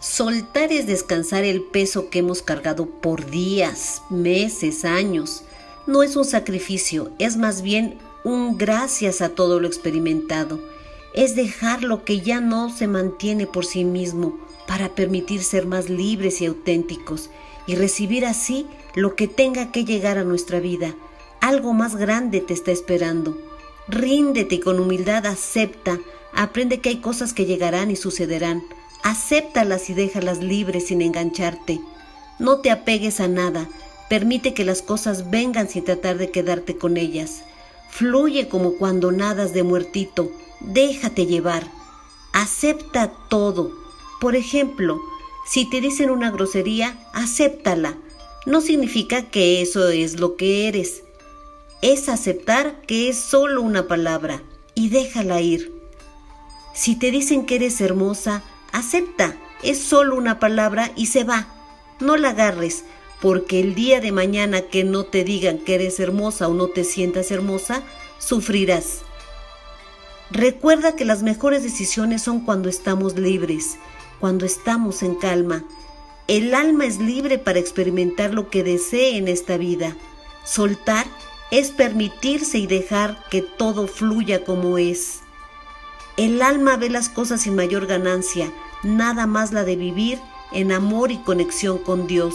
Soltar es descansar el peso que hemos cargado por días, meses, años. No es un sacrificio, es más bien un gracias a todo lo experimentado. Es dejar lo que ya no se mantiene por sí mismo para permitir ser más libres y auténticos y recibir así lo que tenga que llegar a nuestra vida. Algo más grande te está esperando. Ríndete y con humildad acepta, aprende que hay cosas que llegarán y sucederán Acéptalas y déjalas libres sin engancharte. No te apegues a nada. Permite que las cosas vengan sin tratar de quedarte con ellas. Fluye como cuando nadas de muertito. Déjate llevar. Acepta todo. Por ejemplo, si te dicen una grosería, acéptala. No significa que eso es lo que eres. Es aceptar que es solo una palabra y déjala ir. Si te dicen que eres hermosa, Acepta, es solo una palabra y se va. No la agarres, porque el día de mañana que no te digan que eres hermosa o no te sientas hermosa, sufrirás. Recuerda que las mejores decisiones son cuando estamos libres, cuando estamos en calma. El alma es libre para experimentar lo que desee en esta vida. Soltar es permitirse y dejar que todo fluya como es. El alma ve las cosas sin mayor ganancia, nada más la de vivir en amor y conexión con Dios.